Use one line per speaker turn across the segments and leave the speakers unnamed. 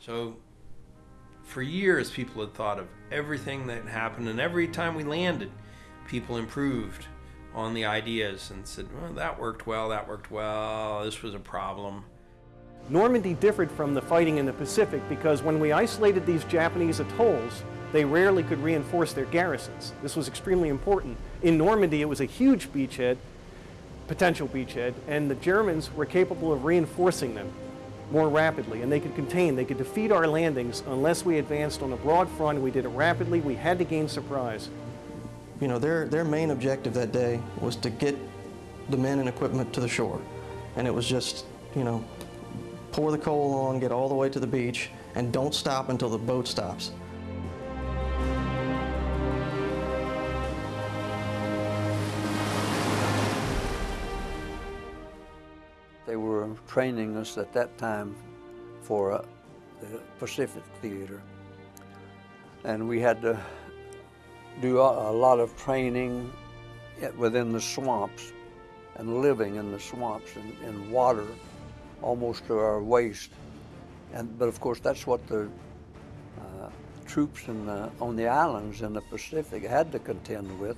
So for years, people had thought of everything that happened, and every time we landed, people improved on the ideas and said, well, that worked well, that worked well, this was a problem.
Normandy differed from the fighting in the Pacific because when we isolated these Japanese atolls, they rarely could reinforce their garrisons. This was extremely important. In Normandy, it was a huge beachhead, potential beachhead, and the Germans were capable of reinforcing them more rapidly, and they could contain, they could defeat our landings unless we advanced on a broad front. We did it rapidly. We had to gain surprise.
You know, their, their main objective that day was to get the men and equipment to the shore. And it was just, you know, pour the coal on, get all the way to the beach, and don't stop until the boat stops.
Training us at that time for uh, the Pacific Theater. And we had to do a, a lot of training within the swamps and living in the swamps and in water almost to our waist. And, but of course, that's what the uh, troops the, on the islands in the Pacific had to contend with.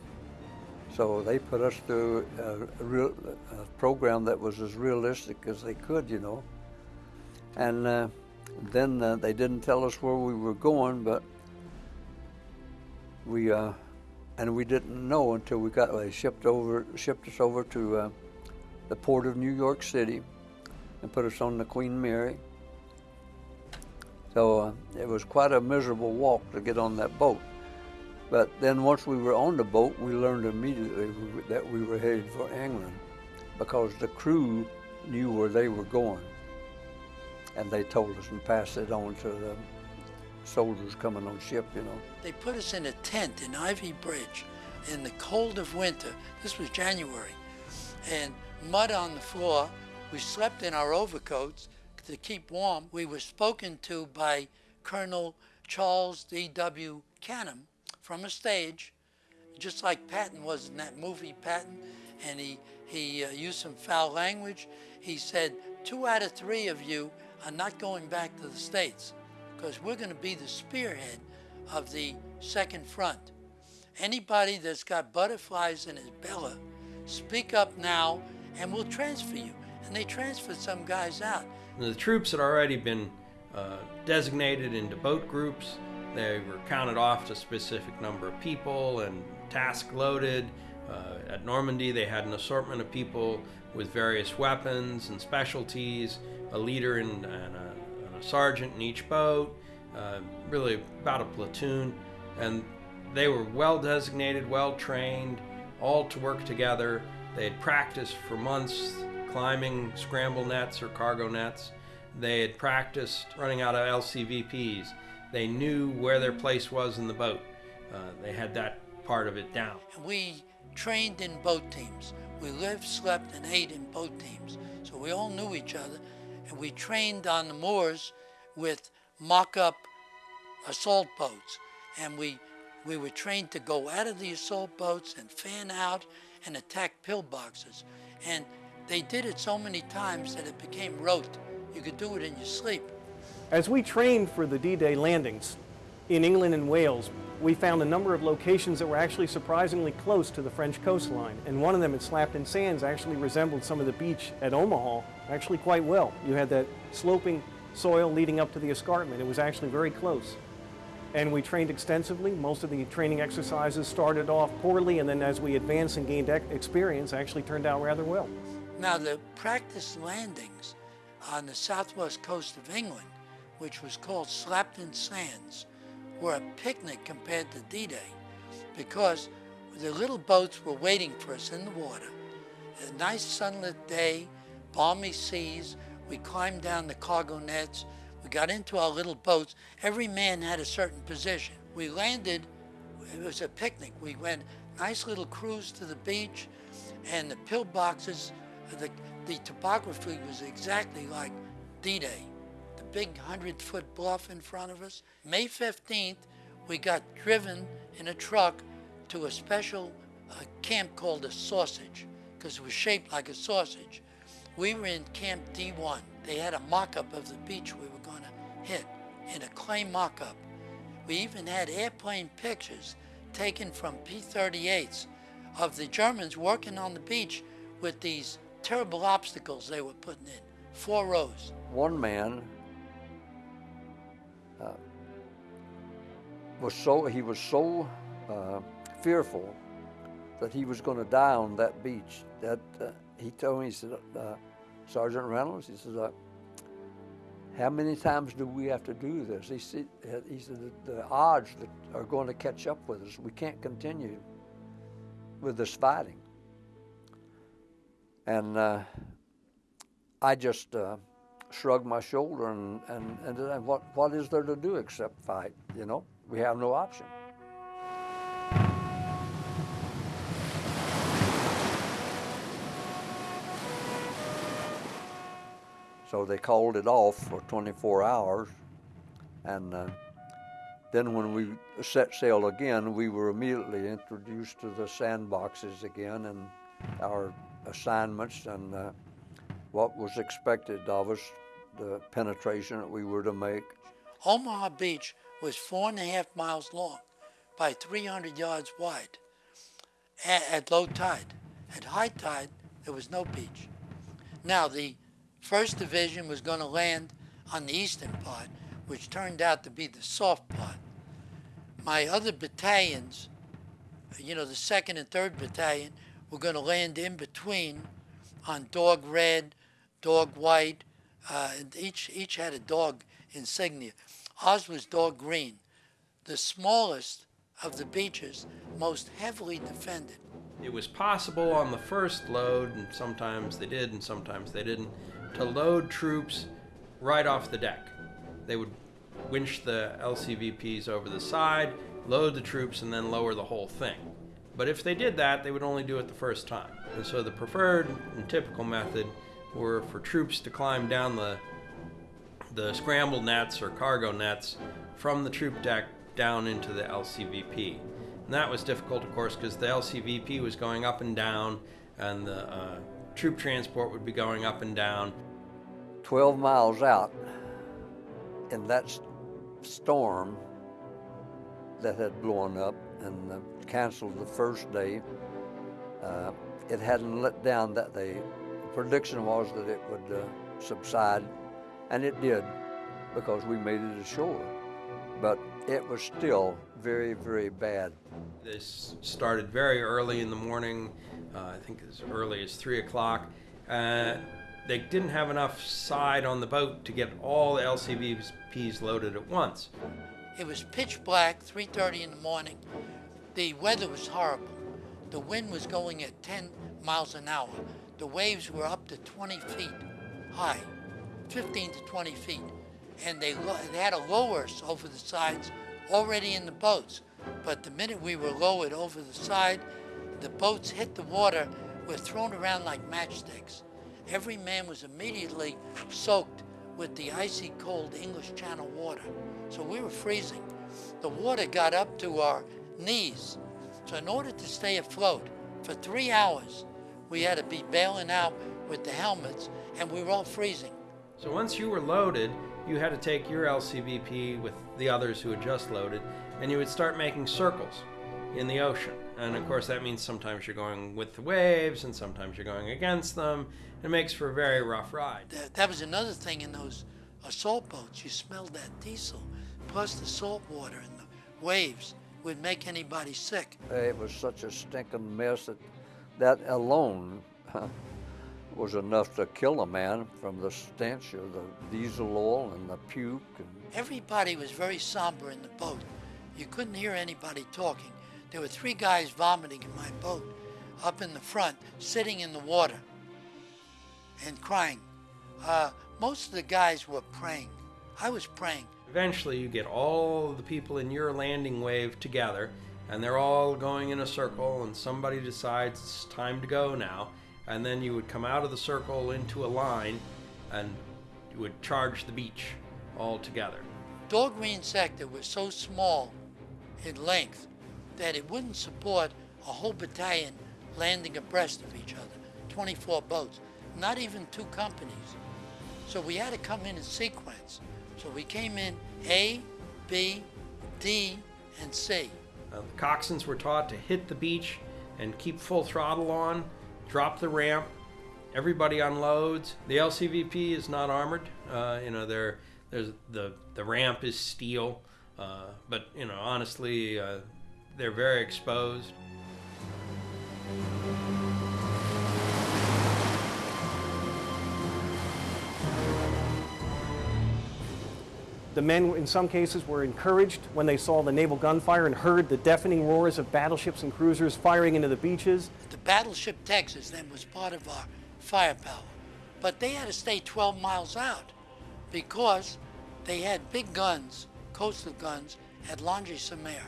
So they put us through a, real, a program that was as realistic as they could, you know. And uh, then uh, they didn't tell us where we were going, but we uh, and we didn't know until we got they shipped over shipped us over to uh, the port of New York City and put us on the Queen Mary. So uh, it was quite a miserable walk to get on that boat. But then once we were on the boat, we learned immediately that we were headed for England because the crew knew where they were going. And they told us and passed it on to the soldiers coming on ship, you know.
They put us in a tent in Ivy Bridge in the cold of winter. This was January. And mud on the floor. We slept in our overcoats to keep warm. We were spoken to by Colonel Charles D.W. Canham from a stage, just like Patton was in that movie, Patton, and he, he uh, used some foul language. He said, two out of three of you are not going back to the States because we're going to be the spearhead of the second front. Anybody that's got butterflies in his belly, speak up now and we'll transfer you. And they transferred some guys out.
The troops had already been uh, designated into boat groups. They were counted off to a specific number of people and task loaded. Uh, at Normandy, they had an assortment of people with various weapons and specialties, a leader and, and a sergeant in each boat, uh, really about a platoon, and they were well designated, well trained, all to work together. They had practiced for months climbing scramble nets or cargo nets. They had practiced running out of LCVPs. They knew where their place was in the boat. Uh, they had that part of it down.
We trained in boat teams. We lived, slept, and ate in boat teams. So we all knew each other and we trained on the moors with mock-up assault boats. And we, we were trained to go out of the assault boats and fan out and attack pillboxes. And they did it so many times that it became rote. You could do it in your sleep.
As we trained for the D-Day landings in England and Wales, we found a number of locations that were actually surprisingly close to the French coastline. And one of them at Slapton Sands actually resembled some of the beach at Omaha actually quite well. You had that sloping soil leading up to the escarpment. It was actually very close. And we trained extensively. Most of the training exercises started off poorly, and then as we advanced and gained experience, actually turned out rather well.
Now, the practice landings on the southwest coast of England, which was called Slapton Sands, were a picnic compared to D-Day because the little boats were waiting for us in the water. A nice sunlit day, balmy seas, we climbed down the cargo nets, we got into our little boats. Every man had a certain position. We landed, it was a picnic. We went nice little cruise to the beach and the pillboxes, the, the topography was exactly like D-Day big 100-foot bluff in front of us. May 15th, we got driven in a truck to a special uh, camp called a sausage because it was shaped like a sausage. We were in Camp D1. They had a mock-up of the beach we were going to hit. in a clay mock-up. We even had airplane pictures taken from P-38s of the Germans working on the beach with these terrible obstacles they were putting in, four rows.
One man uh, was so he was so uh, fearful that he was going to die on that beach. That uh, he told me, he said, uh, Sergeant Reynolds, he says, uh, how many times do we have to do this? He said, he said the, odds that are going to catch up with us, we can't continue with this fighting. And uh, I just shrugged my shoulder and, and, and, and what, what is there to do except fight? You know, we have no option. So they called it off for 24 hours. And uh, then when we set sail again, we were immediately introduced to the sandboxes again and our assignments and uh, what was expected of us, the penetration that we were to make.
Omaha Beach was four and a half miles long by 300 yards wide at, at low tide. At high tide, there was no beach. Now, the First Division was going to land on the eastern part, which turned out to be the soft part. My other battalions, you know, the second and third battalion, were going to land in between on dog red, dog white, uh, and each, each had a dog insignia. Ours was dog green, the smallest of the beaches, most heavily defended.
It was possible on the first load, and sometimes they did and sometimes they didn't, to load troops right off the deck. They would winch the LCVPs over the side, load the troops, and then lower the whole thing. But if they did that, they would only do it the first time. And so the preferred and typical method were for troops to climb down the the scramble nets or cargo nets from the troop deck down into the LCVP. And that was difficult, of course, because the LCVP was going up and down, and the uh, troop transport would be going up and down.
12 miles out in that storm that had blown up and canceled the first day, uh, it hadn't let down that day. The prediction was that it would uh, subside, and it did because we made it ashore. But it was still very, very bad.
This started very early in the morning, uh, I think as early as 3 o'clock. Uh, they didn't have enough side on the boat to get all the LCVPs loaded at once.
It was pitch black, 3.30 in the morning. The weather was horrible. The wind was going at 10 miles an hour. The waves were up to 20 feet high, 15 to 20 feet. And they, they had to lower us over the sides already in the boats. But the minute we were lowered over the side, the boats hit the water, were thrown around like matchsticks. Every man was immediately soaked with the icy cold English Channel water. So we were freezing. The water got up to our knees. So in order to stay afloat for three hours, we had to be bailing out with the helmets and we were all freezing.
So once you were loaded, you had to take your LCVP with the others who had just loaded, and you would start making circles in the ocean. And of course, that means sometimes you're going with the waves, and sometimes you're going against them. It makes for a very rough ride.
That, that was another thing in those assault boats. You smelled that diesel, plus the salt water and the waves would make anybody sick.
It was such a stinking mess that that alone was enough to kill a man from the stench of the diesel oil and the puke. And
Everybody was very somber in the boat. You couldn't hear anybody talking. There were three guys vomiting in my boat up in the front, sitting in the water and crying. Uh, most of the guys were praying. I was praying.
Eventually, you get all the people in your landing wave together, and they're all going in a circle, and somebody decides it's time to go now. And then you would come out of the circle into a line, and you would charge the beach all together.
Dog Green sector was so small in length that it wouldn't support a whole battalion landing abreast of each other, 24 boats, not even two companies. So we had to come in in sequence. So we came in A, B, D, and C.
Uh, the coxswains were taught to hit the beach and keep full throttle on, drop the ramp. Everybody unloads. The LCVP is not armored. Uh, you know, there's the the ramp is steel, uh, but you know, honestly, uh, they're very exposed.
The men, in some cases, were encouraged when they saw the naval gunfire and heard the deafening roars of battleships and cruisers firing into the beaches.
The battleship Texas then was part of our firepower, but they had to stay 12 miles out because they had big guns, coastal guns, at Longy Mer.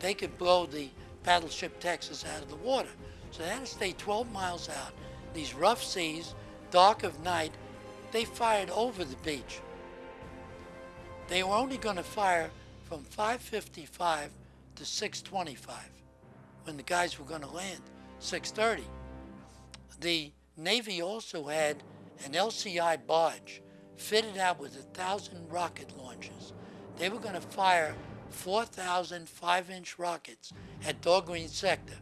They could blow the battleship Texas out of the water. So they had to stay 12 miles out. These rough seas, dark of night, they fired over the beach. They were only going to fire from 555 to 625 when the guys were going to land 630. The Navy also had an LCI barge fitted out with a thousand rocket launchers. They were going to fire 4,000 five-inch rockets at Dog Green Sector,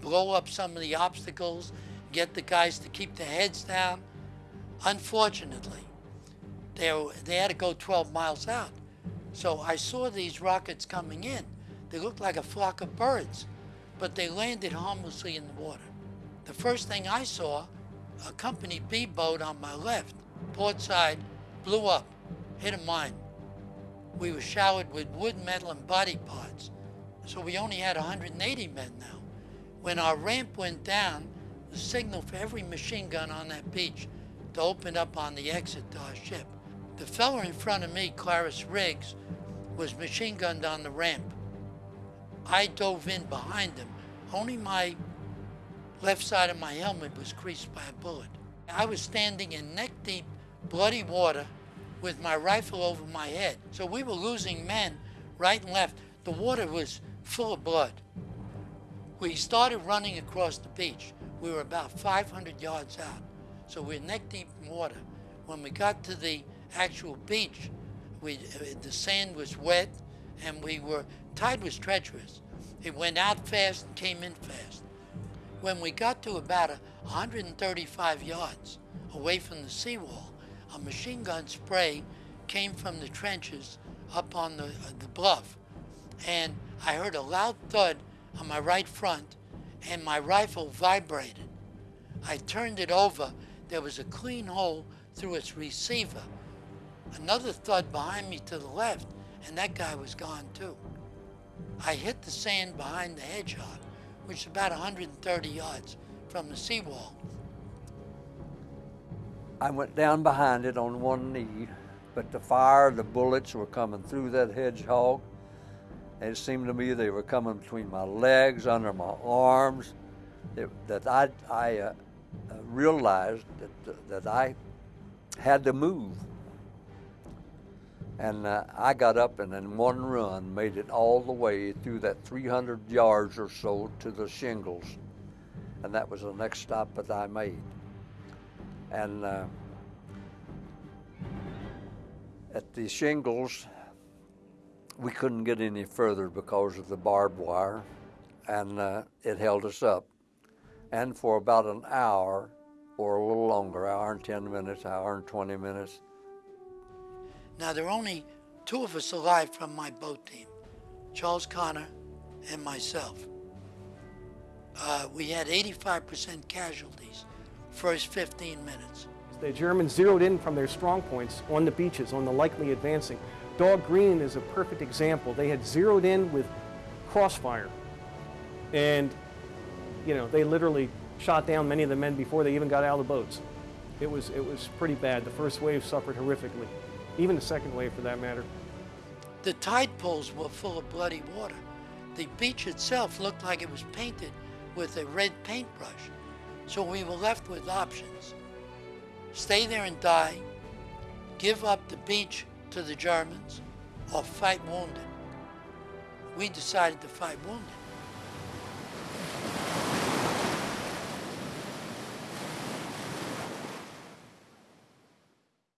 blow up some of the obstacles, get the guys to keep their heads down. Unfortunately, they, they had to go 12 miles out. So I saw these rockets coming in. They looked like a flock of birds, but they landed harmlessly in the water. The first thing I saw, a Company B boat on my left, port side, blew up, hit a mine. We were showered with wood, metal, and body parts. So we only had 180 men now. When our ramp went down, the signal for every machine gun on that beach to open up on the exit to our ship. The fellow in front of me, Clarius Riggs, was machine gunned on the ramp. I dove in behind him. Only my left side of my helmet was creased by a bullet. I was standing in neck deep, bloody water with my rifle over my head. So we were losing men right and left. The water was full of blood. We started running across the beach. We were about 500 yards out. So we we're neck deep in water. When we got to the actual beach, we, the sand was wet and we were, tide was treacherous. It went out fast and came in fast. When we got to about 135 yards away from the seawall, a machine gun spray came from the trenches up on the, uh, the bluff. And I heard a loud thud on my right front and my rifle vibrated. I turned it over. There was a clean hole through its receiver another thud behind me to the left, and that guy was gone too. I hit the sand behind the hedgehog, which is about 130 yards from the seawall.
I went down behind it on one knee, but the fire, the bullets were coming through that hedgehog. And it seemed to me they were coming between my legs, under my arms, it, that I, I uh, uh realized that, that I had to move. And uh, I got up and in one run made it all the way through that 300 yards or so to the shingles. And that was the next stop that I made. And uh, at the shingles, we couldn't get any further because of the barbed wire, and uh, it held us up. And for about an hour, or a little longer, hour and 10 minutes, hour and 20 minutes,
now, there are only two of us alive from my boat team Charles Connor and myself. Uh, we had 85% casualties first 15 minutes.
The Germans zeroed in from their strong points on the beaches, on the likely advancing. Dog Green is a perfect example. They had zeroed in with crossfire. And, you know, they literally shot down many of the men before they even got out of the boats. It was, it was pretty bad. The first wave suffered horrifically even the second wave for that matter.
The tide pools were full of bloody water. The beach itself looked like it was painted with a red paintbrush. So we were left with options. Stay there and die, give up the beach to the Germans, or fight wounded. We decided to fight wounded.